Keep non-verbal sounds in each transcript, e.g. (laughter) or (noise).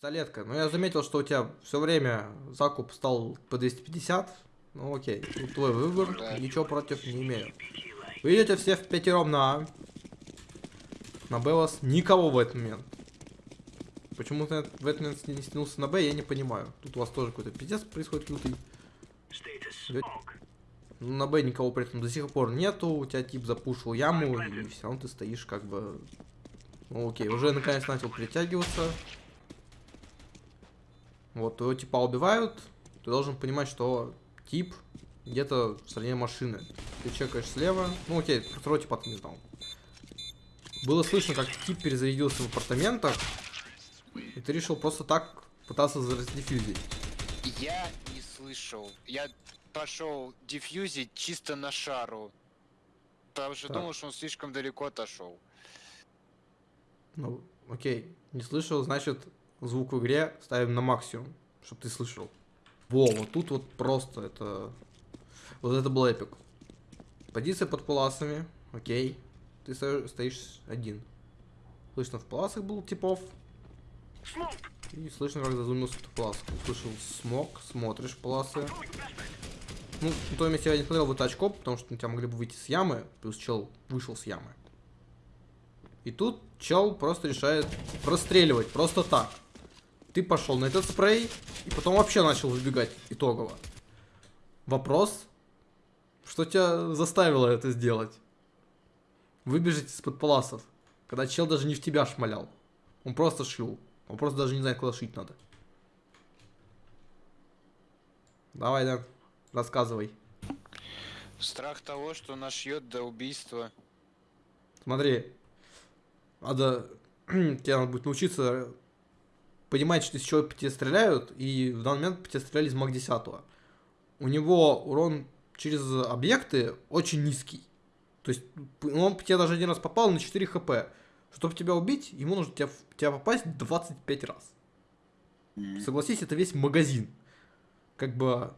Столетка, ну я заметил, что у тебя все время закуп стал по 250. Ну окей, тут твой выбор, ничего против не имею. Вы идете все в пятером на А. На Б вас никого в этот момент. Почему ты в этот момент не стянулся на Б, я не понимаю. Тут у вас тоже какой-то пиздец происходит лютый. Ну, на Б никого при этом до сих пор нету, у тебя тип запушил яму, и все равно ты стоишь как бы... Ну окей, уже наконец начал притягиваться. Вот, твоего типа убивают, ты должен понимать, что тип где-то в стороне машины. Ты чекаешь слева, ну окей, про второго типа ты не знал. Было слышно, как тип перезарядился в апартаментах, и ты решил просто так пытаться раздефьюзить. Я не слышал. Я пошел диффьюзить чисто на шару. Потому что Так. думал, что он слишком далеко отошел. Ну, окей, не слышал, значит, звук в игре ставим на максимум, чтобы ты слышал. Во, вот тут вот просто это... Вот это был эпик. Позиция под паласами, окей. Ты сто- стоишь один. Слышно, в паласах был типов. И слышно, как зазумился в паласах. Услышал смог, смотришь в. Ну, на том месте я не смотрел в это очко, потому что на тебя могли бы выйти с ямы, плюс чел вышел с ямы. И тут чел просто решает простреливать, просто так. Ты пошел на этот спрей, и потом вообще начал выбегать итогово. Вопрос, что тебя заставило это сделать? Выбежать из-под паласов, когда чел даже не в тебя шмалял. Он просто шил. Он просто даже не знает, куда шить надо. Давай, да, рассказывай. Страх того, что нашьет до убийства. Смотри, надо, (clears throat) тебе надо будет научиться понимать, что из чего по тебе стреляют, и в данный момент по тебе стреляли из Мак 10. У него урон через объекты очень низкий. То есть ну, он по тебе даже один раз попал на 4 хп. Чтобы тебя убить, ему нужно тебя, тебя попасть 25 раз. Согласись, это весь магазин. Как бы...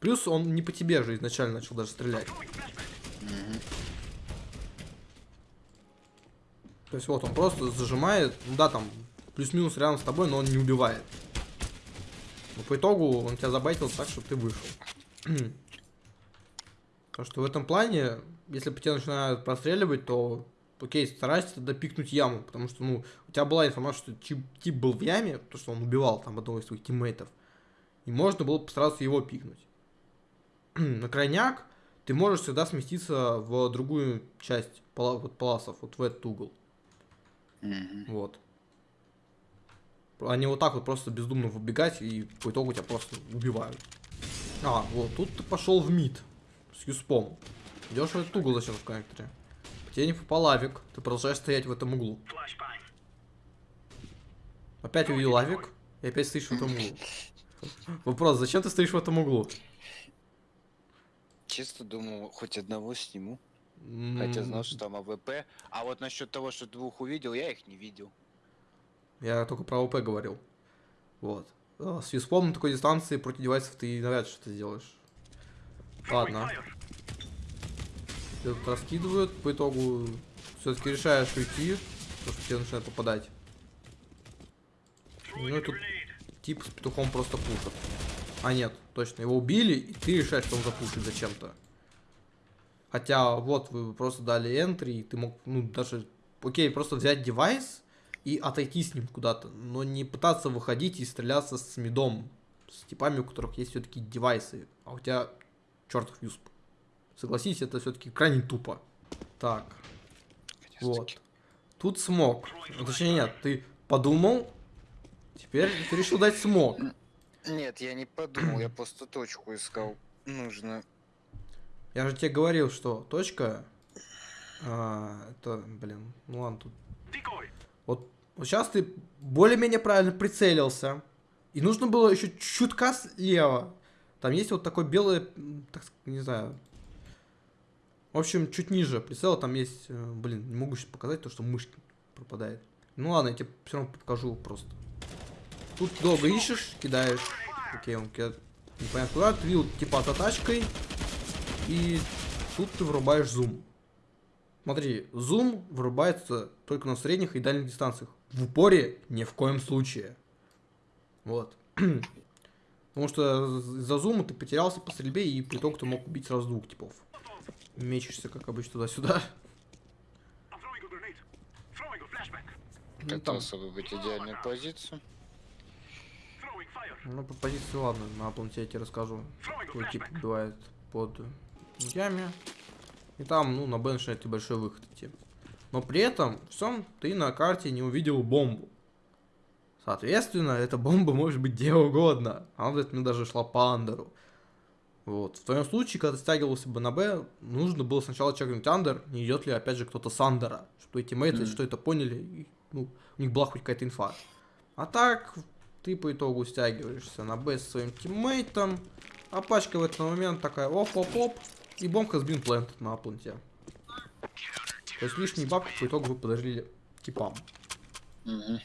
Плюс он не по тебе же изначально начал даже стрелять. То есть вот он просто зажимает, ну да, там плюс-минус рядом с тобой, но он не убивает. Но по итогу он тебя забайтил так, что ты вышел. (clears throat) Потому что в этом плане, если по тебе начинают простреливать, то окей, старайся тогда пикнуть яму, потому что, ну, у тебя была информация, что тип, тип был в яме, то, что он убивал там одного из своих тиммейтов, и можно было постараться его пикнуть. (clears throat) На крайняк ты можешь всегда сместиться в другую часть пала- вот, паласов, вот в этот угол. Мгм. Вот. Они вот так вот просто бездумно выбегать, и по итогу тебя просто убивают. А, вот, тут ты пошел в мид с USP ом. Идешь в этот угол зачем в коннекторе. По тебе не попал авик, ты продолжаешь стоять в этом углу. Опять увидел авик, и опять стоишь в этом углу. Вопрос, зачем ты стоишь в этом углу? Чисто думал, хоть одного сниму. Хотя знал, что там AWP. А вот насчет того, что двух увидел, я их не видел. Я только про ОП говорил. Вот. А, С юспом на такой дистанции против девайсов ты навряд ли что-то сделаешь. Ладно. Тебя тут раскидывают, по итогу все-таки решаешь уйти, потому что тебе начинает попадать. Ну и тут тип с петухом просто пушит. А нет, точно, его убили, и ты решаешь, что он запушит зачем-то. Хотя, вот, вы просто дали entry, и ты мог, ну, даже, окей, просто взять девайс и отойти с ним куда-то, но не пытаться выходить и стреляться с мидом, с типами, у которых есть все-таки девайсы, а у тебя чертов юсп. Согласись, это все-таки крайне тупо. Так, вот. Тут смог. Точнее, нет, ты подумал, теперь ты решил дать смог. Нет, я не подумал, я просто точку искал. Нужно. Я же тебе говорил, что точка... а, это, блин, ну ладно, тут... Вот, вот сейчас ты более-менее правильно прицелился. И нужно было еще чутка слева. Там есть вот такой белый, так не знаю... В общем, чуть ниже прицела там есть... э, Блин, не могу сейчас показать, то что мышь пропадает. Ну ладно, я тебе все равно покажу просто. Тут долго ищешь, кидаешь. Окей, он кидает непонятно куда. Ты типа за тачкой. И тут ты врубаешь зум. Смотри, зум вырубается только на средних и дальних дистанциях. В упоре ни в коем случае. Вот. (clears throat) Потому что из-за зума ты потерялся по стрельбе, и по итогу ты мог убить сразу двух типов. Мечешься, как обычно, туда-сюда. Особо быть идеальную позицию. Ну, по позиции, ладно, на планете я тебе расскажу. Какой тип бывает под яме. И там, ну, на Б начинает большой выход идти. Но при этом всем ты на карте не увидел бомбу. Соответственно, эта бомба может быть где угодно. Она этот момент даже шла по андеру. Вот. В твоем случае, когда ты стягивался бы на Б, нужно было сначала чекнуть андер, не идет ли опять же кто-то с андера. Чтобы твои тиммейты Мгм. что это поняли, и, ну, у них была хоть какая-то инфа. А так, ты по итогу стягиваешься на Б со своим тиммейтом, а пачка в этот момент такая оп-оп-оп, и бомбка сбин плент на планте. То есть лишние бабки по итогу вы подарили типам. Мгм.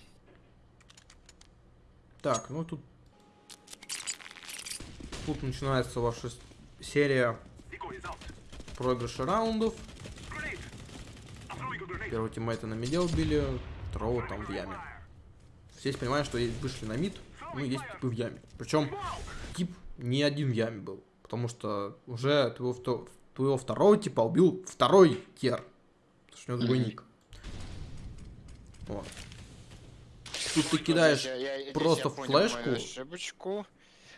Так, ну тут... Тут начинается ваша серия проигрыша раундов. Первого тиммейта на миде убили, второго там в яме. Здесь понимаешь, что есть- вышли на мид, ну есть типы в яме. Причем тип не один в яме был, потому что уже твоего, твоего второго типа убил второй тер. Потому что у него другой ник. Вот. Тут ты кидаешь я- я- здесь просто я флешку. ошибочку.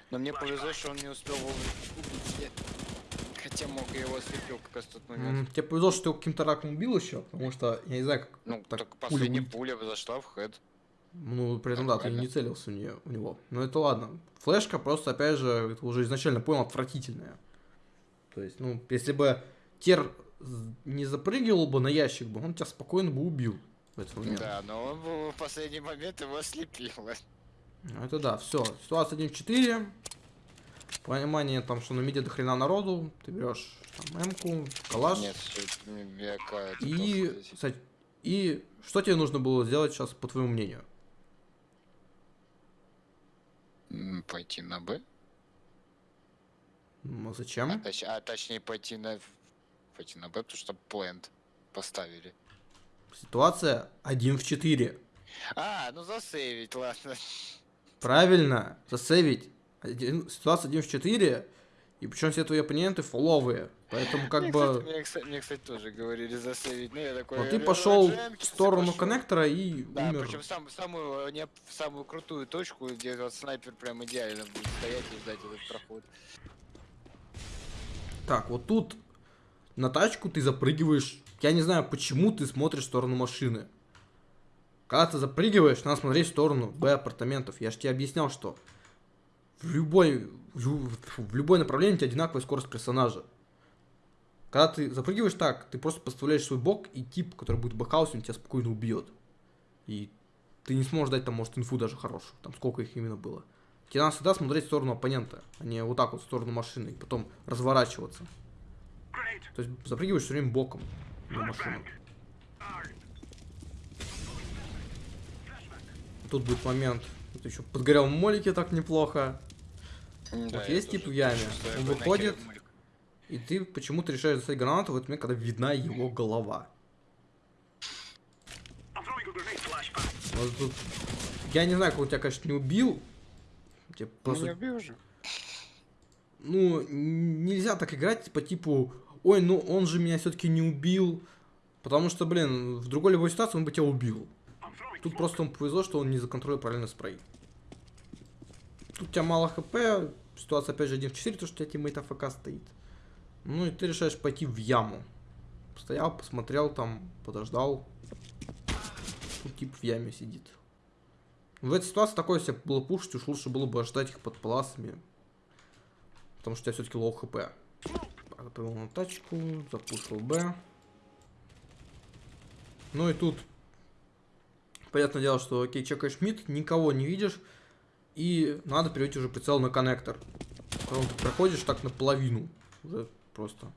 Но мне повезло, что он не успел убить. Я- Хотя мог я его ослепил как раз тот момент. Тебе повезло, что ты его каким-то раком убил еще, потому что, я не знаю, как Ну, так так пуля последняя убить. пуля зашла в хед. Ну, при этом, да, ты не целился в нее, у него. Но это ладно. Флешка просто, опять же, уже изначально понял, отвратительная. То есть, ну, если бы Тер не запрыгивал бы на ящик бы, он тебя спокойно бы убил в этот момент. Да, но он в в последний момент его ослепило. Ну, это да, все. Ситуация 1 в 4. Понимание там, что на миде до хрена народу. Ты берешь там М-ку, калаш. Нет, И, кстати, и что тебе нужно было сделать сейчас, по твоему мнению? Пойти на Б? Ну, А, зачем? точ- а точнее пойти на... Пойти на Б, потому что плент поставили. Ситуация 1 в 4. А, ну засейвить, ладно. Правильно, засейвить. Один- ситуация 1 в 4. И причем все твои оппоненты фоловые. Поэтому как мне, бы... Кстати, мне, кстати, мне, кстати, тоже говорили засейвить. Ну, я такой... Вот ты э, пошел в сторону пошёл. коннектора и Да, умер. причем сам, самую, не, самую крутую точку, где вот снайпер прям идеально будет стоять и ждать этот проход. Так, вот тут на тачку ты запрыгиваешь. Я не знаю, почему ты смотришь в сторону машины. Когда ты запрыгиваешь, надо смотреть в сторону B апартаментов. Я же тебе объяснял, что в любой, в любое направление у тебя одинаковая скорость персонажа. Когда ты запрыгиваешь так, ты просто подставляешь свой бок, и тип, который будет в бэкхаусе, он тебя спокойно убьет. И ты не сможешь дать там, может, инфу даже хорошую. Там сколько их именно было. Тебе надо всегда смотреть в сторону оппонента, а не вот так вот в сторону машины, и потом разворачиваться. То есть запрыгиваешь все время боком на машину. Тут будет момент. Это еще подгорел в молике так неплохо. Да, есть тип в яме, он выходит. И ты почему-то решаешь достать гранату в этот момент, когда видна его голова. Вот тут- Я не знаю, как он тебя, конечно, не убил. Тебе Просто... Не убил же. ну, нельзя так играть по типу, ой, ну он же меня все-таки не убил. Потому что, блин, в другой любой ситуации он бы тебя убил. Тут просто ему повезло, что он не законтролил правильно спрей. Тут у тебя мало HP, ситуация опять же 1 в 4, то что у тебя тиммейт AFK стоит. Ну и ты решаешь пойти в яму. Стоял, посмотрел там, подождал. Тут тип в яме сидит. В этой ситуации такое себе было пушить, уж лучше было бы ждать их под паласами. Потому что у тебя все-таки low HP. Отправил на тачку, запушил B. Ну и тут Понятное дело, что окей, чекаешь мид, никого не видишь, и надо перевести уже прицел на коннектор. Потом ты проходишь так наполовину, уже просто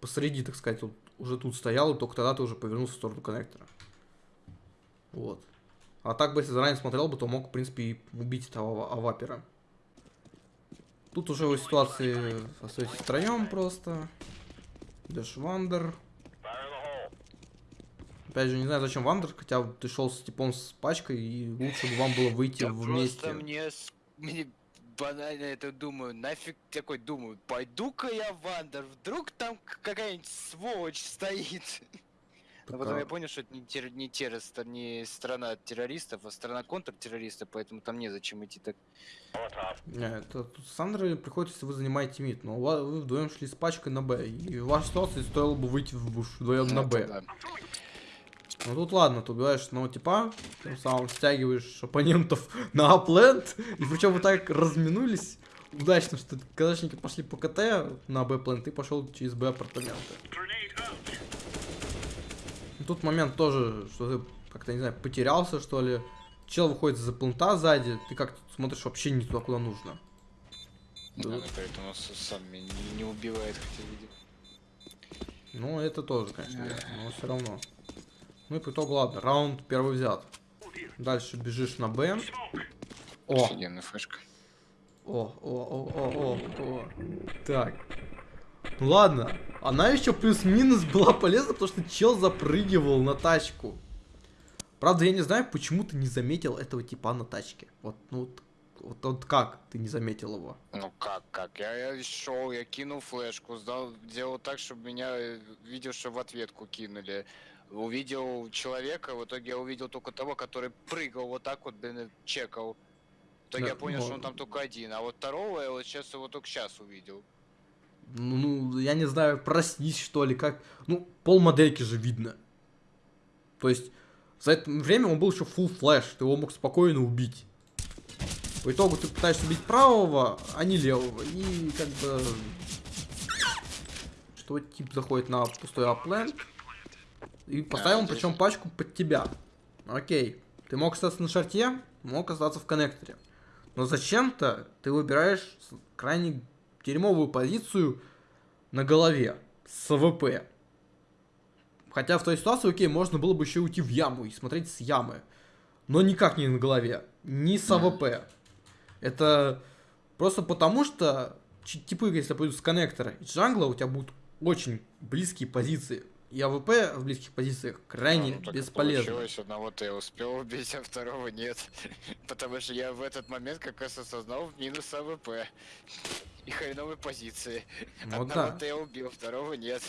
посреди, так сказать, вот, уже тут стоял, и только тогда ты уже повернулся в сторону коннектора. Вот. А так бы, если заранее смотрел бы, то мог, в принципе, и убить этого ава- авапера. Тут уже в ситуации остаетесь втроем просто. Идешь в under. Опять же, не знаю, зачем в under, хотя ты шел с типом с пачкой, и лучше бы вам было выйти Да вместе. просто мне, мне банально это думаю, нафиг такой думаю, пойду-ка я в under, вдруг там какая-нибудь сволочь стоит. (laughs) Но потом я понял, что это не, тер- не, террорист- не страна террористов, а страна контртеррористов, поэтому там незачем идти так. Не, это тут с Сандрой приходит, если вы занимаете мид, но вы вдвоем шли с пачкой на Б, и в вашей ситуации стоило бы выйти в- вдвоем на Ну, Б. да. Ну тут ладно, ты убиваешь одного типа, тем самым стягиваешь оппонентов (laughs) на аплент, и причем вы так разминулись удачно, что казачники пошли по КТ на Б плент, ты пошел через Б апартаменты. Grenade out. И тут момент тоже, что ты как-то, не знаю, потерялся, что ли. Чел выходит за плента сзади, ты как смотришь вообще не туда, куда нужно. Да, Да. ну, поэтому с- сам меня не, убивает, хотя видит. Ну, это тоже, конечно, но все равно. Ну и по итогу, ладно, раунд первый взят. Дальше бежишь на Б. О, Офигенная флешка. о, о, о, о, о, о. Так. Ну ладно, она еще плюс-минус была полезна, потому что чел запрыгивал на тачку. Правда, я не знаю, почему ты не заметил этого типа на тачке. Вот, ну вот, вот, вот как ты не заметил его? Ну как, как? Я, я шел, я кинул флешку, сдал, делал так, чтобы меня э, видел, что в ответку кинули. Увидел человека, в итоге я увидел только того, который прыгал вот так вот, блин, чекал. В итоге Да, я понял, ну- что он там только один, а вот второго я вот сейчас его только сейчас увидел. Ну, ну, я не знаю, проснись, что ли, как... Ну, пол модельки же видно. То есть, за это время он был еще full flash, ты его мог спокойно убить. По итогу ты пытаешься убить правого, а не левого. И как бы... Что тип заходит на пустой A plant. И поставил он причем пачку под тебя. Окей. Ты мог остаться на шорте, мог остаться в коннекторе. Но зачем-то ты выбираешь крайне дерьмовую позицию на голове с АВП. Хотя в той ситуации, окей, можно было бы еще уйти в яму и смотреть с ямы. Но никак не на голове. Ни с. АВП. Это просто потому, что типы, если пойдут с коннектора и джангла, у тебя будут очень близкие позиции. И АВП в близких позициях крайне Ну, так и бесполезно. Получилось, одного-то я успел убить, а второго нет. (laughs) Потому что я в этот момент как раз осознал минус АВП. И хреновой позиции. Ну да. Одного-то я убил, второго нет.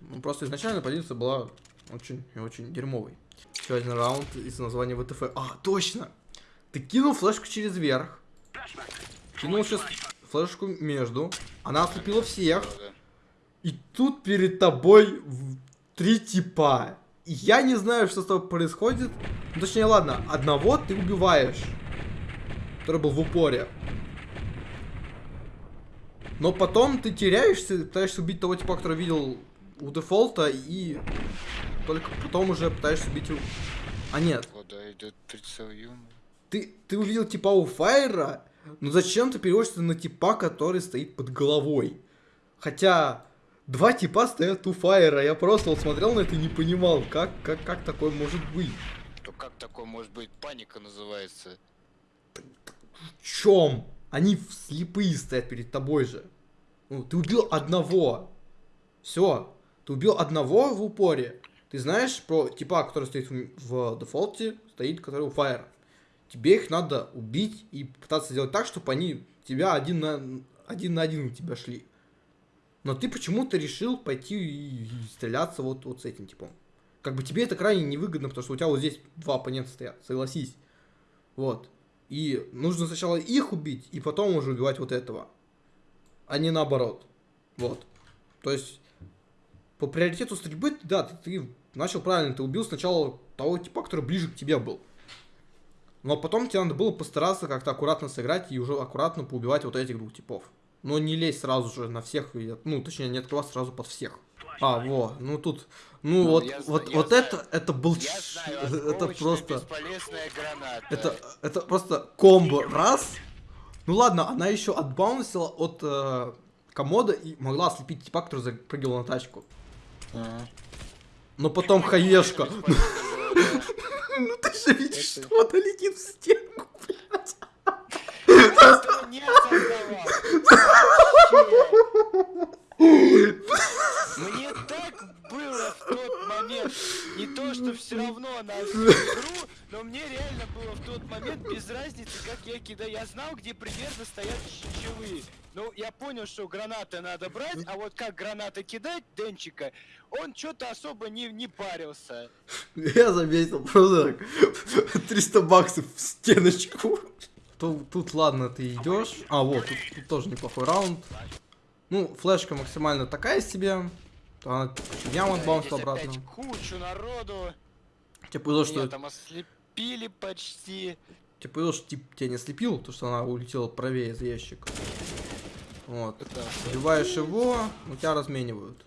Ну, просто изначально позиция была очень и очень дерьмовой. Еще один раунд из названия WTF. А, точно! Ты кинул флешку через верх. Кинул сейчас флешку между. Она ослепила всех. И тут перед тобой три типа. Я не знаю, что с тобой происходит. Ну, точнее, ладно, одного ты убиваешь. Который был в упоре. Но потом ты теряешься, пытаешься убить того типа, который видел у дефолта, и только потом уже пытаешься убить... у- А нет, идет прицел Юма? Ты, ты увидел типа у Файра, но зачем ты переводишься на типа, который стоит под головой? Хотя два типа стоят у Файра, я просто вот смотрел на это и не понимал, как, как, как такое может быть. То как такое может быть? Паника называется. В чем? Они слепые стоят перед тобой же. Ну, ты убил одного. Все. Ты убил одного в упоре. Ты знаешь про типа, который стоит в, в дефолте, стоит, который у Файра. Тебе их надо убить и пытаться сделать так, чтобы они тебя один на один, на один у тебя шли. Но ты почему-то решил пойти и, стреляться вот, вот с этим типом. Как бы тебе это крайне невыгодно, потому что у тебя вот здесь два оппонента стоят, согласись. Вот. И нужно сначала их убить, и потом уже убивать вот этого. А не наоборот. Вот. То есть, по приоритету стрельбы, да, ты, ты начал правильно, ты убил сначала того типа, который ближе к тебе был. Но потом тебе надо было постараться как-то аккуратно сыграть и уже аккуратно поубивать вот этих двух типов. Но не лезь сразу же на всех, ну, точнее, не открываться сразу под всех. А, во, ну тут, ну, Ну, вот, я вот, я вот знаю. это, это был, Я ч- знаю, (laughs) это просто, это, это просто комбо раз. Ну ладно, она еще отбаунсила от э, комода и могла ослепить типа, который запрыгивал на тачку. Ага. Но потом хаешка. Бесполезно было, да. Ну ты же видишь, что она летит в стенку. Просто не без разницы, как я кидаю. Я знал, где примерно стоят щелы. Ну, я понял, что гранаты надо брать, а вот как гранаты кидать Денчика, он что-то особо не, не парился. Я заметил, просто так, 300 баксов в стеночку. Тут, тут ладно, ты идешь. А, вот, тут, тут тоже неплохой раунд. Ну, флешка максимально такая себе. Она яму здесь обратно. кучу народу. Тебе повезло, что, там ослепили почти. Тебе повезло, что тип тебя не слепил, то что она улетела правее за ящик. Вот. Убиваешь его, ну тебя разменивают.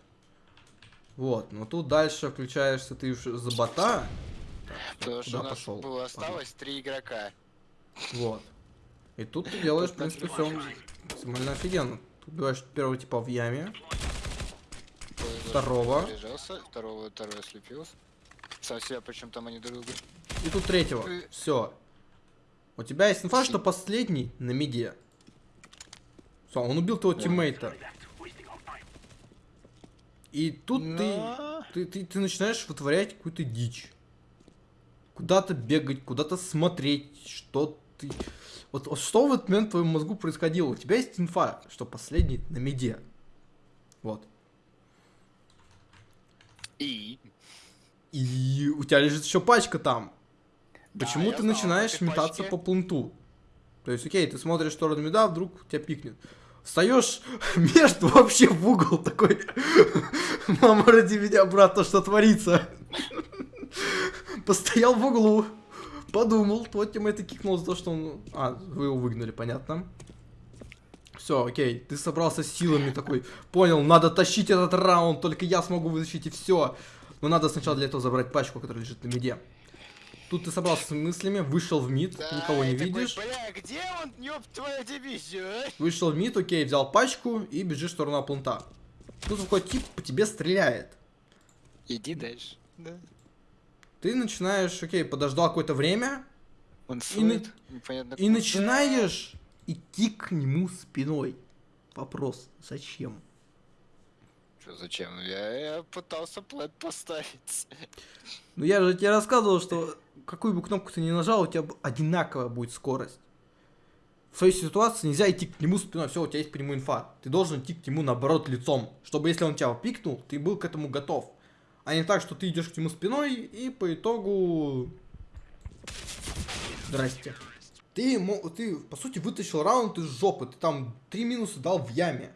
Вот, но тут дальше включаешься ты уж за бота. Потому что у нас пошел? было осталось три игрока. Вот. И тут ты делаешь, в принципе, все максимально офигенно. Тут убиваешь первого типа в яме, Второго. Второго, второй ослепился. Сам себя, причем там они друг друга. и тут третьего. Э. Все. У тебя есть инфа, что последний на миде. Все, он убил твоего тиммейта. И тут Но- ты, ты, ты, ты начинаешь вытворять какую-то дичь. Куда-то бегать, куда-то смотреть, что ты... Вот, вот что в этот момент в твоем мозгу происходило? У тебя есть инфа, что последний на миде. Вот. И? И у тебя лежит еще пачка там. Да, Почему я ты знал начинаешь этой метаться по пленту? То есть, окей, ты смотришь в сторону меда, вдруг тебя пикнет. Встаешь (laughs) между вообще в угол такой. (laughs) Мама, роди меня обратно, что творится. (laughs) Постоял в углу, подумал, твой teammate и кикнул за то, что он... А, вы его выгнали, понятно. Все, окей, ты собрался силами такой, понял, надо тащить этот раунд, только я смогу вытащить и все. Но надо сначала для этого забрать пачку, которая лежит на миде. Тут ты собрался с мыслями, вышел в mid, Да, никого нет и такой, видишь. Бля, где он, ёб твою дивизию, а? Вышел в mid, окей, взял пачку и бежишь в сторону планта. Тут какой тип по тебе стреляет. Иди дальше. Да. Ты начинаешь, окей, подождал какое-то время Он И на- и начинаешь идти к нему спиной. Вопрос, зачем? Чё, зачем? Я, я пытался план поставить. Ну я же тебе рассказывал, что какую бы кнопку ты ни нажал, у тебя одинаковая будет скорость. В своей ситуации нельзя идти к нему спиной, все, у тебя есть нему инфа. Ты должен идти к нему наоборот лицом, чтобы если он тебя пикнул, ты был к этому готов. А не так, что ты идешь к нему спиной и по итогу... Здрасте. Ты, ты, по сути, вытащил раунд из жопы, ты там три минуса дал в яме.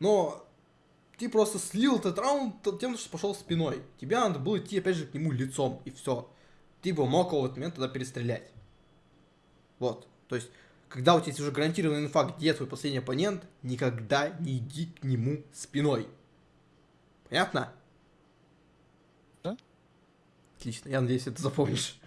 Но ты просто слил этот раунд тем, что пошел спиной. Тебе надо было идти опять же к нему лицом, и все. Ты бы мог его в этот момент тогда перестрелять. Вот. То есть, когда у тебя есть уже гарантированная инфа, где твой последний оппонент, никогда не иди к нему спиной. Понятно? Да. Отлично, я надеюсь, это запомнишь.